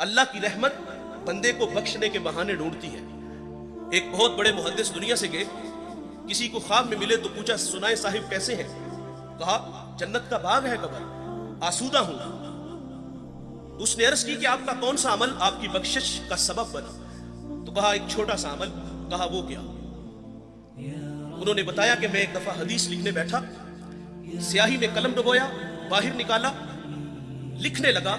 अल्लाह की रहमत बंदे को बख्शने के बहाने ढूंढती है। एक बहुत बड़े मुहदस दुनिया से गए, किसी को ख्वाब में मिले तो पूछा, सुनाए साहिब कैसे हैं? कहा, जन्नत का बाग है कबर, आसूदा हूँ। उसने अर्ज़ की कि आपका कौन सा अमल आपकी बख्शिश का सबब बना? तो कहा, एक छोटा सा अमल। कहा, वो क्या? उन्होंने बताया कि मैं एक दफ़ा हदीस लिखने बैठा, स्याही में कलम डुबोया, बाहर निकाला, लिखने लगा